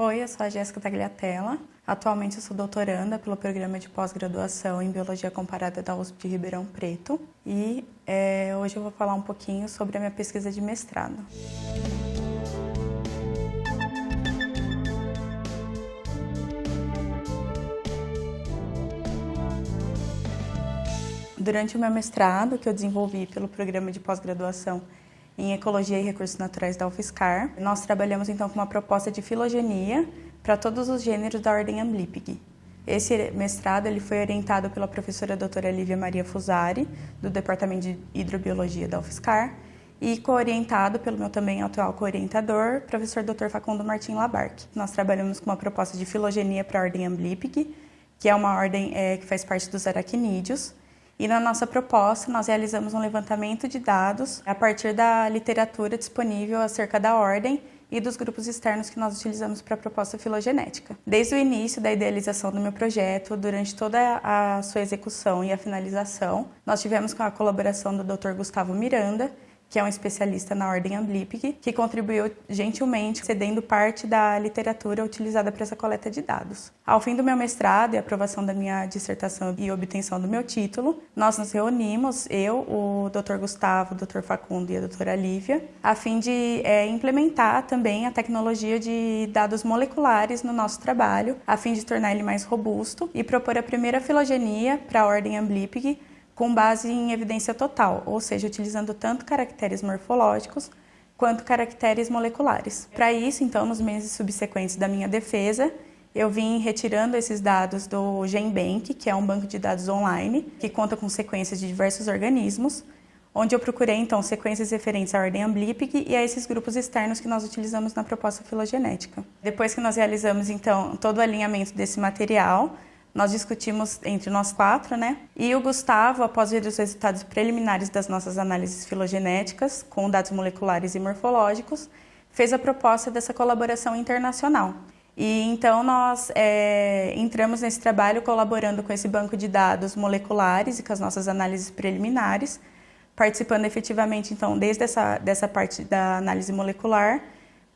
Oi, eu sou a Jéssica Tagliatella. Atualmente eu sou doutoranda pelo programa de pós-graduação em Biologia Comparada da USP de Ribeirão Preto e é, hoje eu vou falar um pouquinho sobre a minha pesquisa de mestrado. Durante o meu mestrado, que eu desenvolvi pelo programa de pós-graduação em Ecologia e Recursos Naturais da UFSCar. Nós trabalhamos então com uma proposta de filogenia para todos os gêneros da ordem Amblipig. Esse mestrado ele foi orientado pela professora doutora Lívia Maria Fusari, do Departamento de Hidrobiologia da UFSCar, e co-orientado pelo meu também atual co-orientador, professor Dr. Facundo Martim Labarque. Nós trabalhamos com uma proposta de filogenia para a ordem Amblipig, que é uma ordem é, que faz parte dos aracnídeos, e na nossa proposta, nós realizamos um levantamento de dados a partir da literatura disponível acerca da ordem e dos grupos externos que nós utilizamos para a proposta filogenética. Desde o início da idealização do meu projeto, durante toda a sua execução e a finalização, nós tivemos com a colaboração do Dr. Gustavo Miranda, que é um especialista na ordem Amblipig, que contribuiu gentilmente cedendo parte da literatura utilizada para essa coleta de dados. Ao fim do meu mestrado e aprovação da minha dissertação e obtenção do meu título, nós nos reunimos, eu, o Dr. Gustavo, o Dr. Facundo e a doutora Lívia, a fim de é, implementar também a tecnologia de dados moleculares no nosso trabalho, a fim de tornar ele mais robusto e propor a primeira filogenia para a ordem Amblipig com base em evidência total, ou seja, utilizando tanto caracteres morfológicos quanto caracteres moleculares. Para isso, então, nos meses subsequentes da minha defesa, eu vim retirando esses dados do GenBank, que é um banco de dados online, que conta com sequências de diversos organismos, onde eu procurei, então, sequências referentes à ordem Amblipig e a esses grupos externos que nós utilizamos na proposta filogenética. Depois que nós realizamos, então, todo o alinhamento desse material, nós discutimos entre nós quatro, né? E o Gustavo, após ver os resultados preliminares das nossas análises filogenéticas, com dados moleculares e morfológicos, fez a proposta dessa colaboração internacional. E então nós é, entramos nesse trabalho colaborando com esse banco de dados moleculares e com as nossas análises preliminares, participando efetivamente então desde essa dessa parte da análise molecular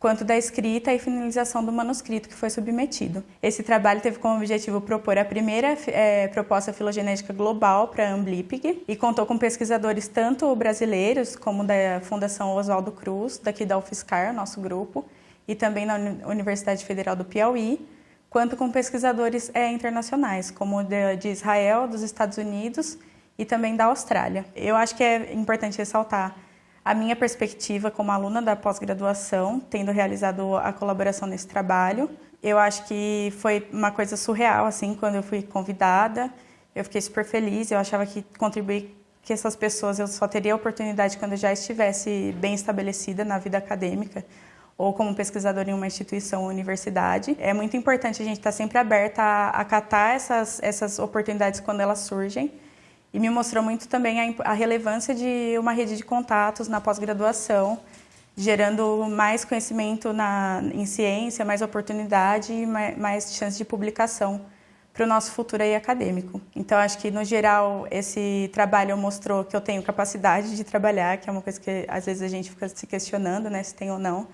quanto da escrita e finalização do manuscrito que foi submetido. Esse trabalho teve como objetivo propor a primeira é, proposta filogenética global para a Amblipig e contou com pesquisadores tanto brasileiros como da Fundação Oswaldo Cruz, daqui da UFSCar, nosso grupo, e também na Universidade Federal do Piauí, quanto com pesquisadores é, internacionais, como de, de Israel, dos Estados Unidos e também da Austrália. Eu acho que é importante ressaltar a minha perspectiva como aluna da pós-graduação, tendo realizado a colaboração nesse trabalho. Eu acho que foi uma coisa surreal, assim, quando eu fui convidada. Eu fiquei super feliz, eu achava que contribuir que essas pessoas eu só teria a oportunidade quando eu já estivesse bem estabelecida na vida acadêmica ou como pesquisadora em uma instituição ou universidade. É muito importante a gente estar sempre aberta a acatar essas, essas oportunidades quando elas surgem e me mostrou muito também a, a relevância de uma rede de contatos na pós-graduação, gerando mais conhecimento na, em ciência, mais oportunidade e mais, mais chance de publicação para o nosso futuro aí acadêmico. Então, acho que, no geral, esse trabalho mostrou que eu tenho capacidade de trabalhar, que é uma coisa que, às vezes, a gente fica se questionando, né, se tem ou não.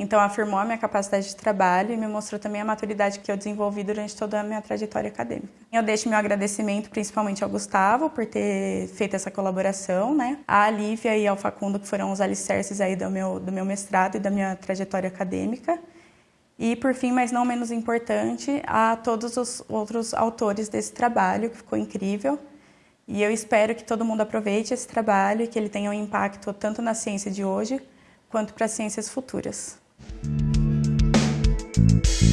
Então, afirmou a minha capacidade de trabalho e me mostrou também a maturidade que eu desenvolvi durante toda a minha trajetória acadêmica. Eu deixo meu agradecimento principalmente ao Gustavo por ter feito essa colaboração, né? A Lívia e ao Facundo, que foram os alicerces aí do meu, do meu mestrado e da minha trajetória acadêmica. E, por fim, mas não menos importante, a todos os outros autores desse trabalho, que ficou incrível. E eu espero que todo mundo aproveite esse trabalho e que ele tenha um impacto tanto na ciência de hoje quanto para ciências futuras. Thank you.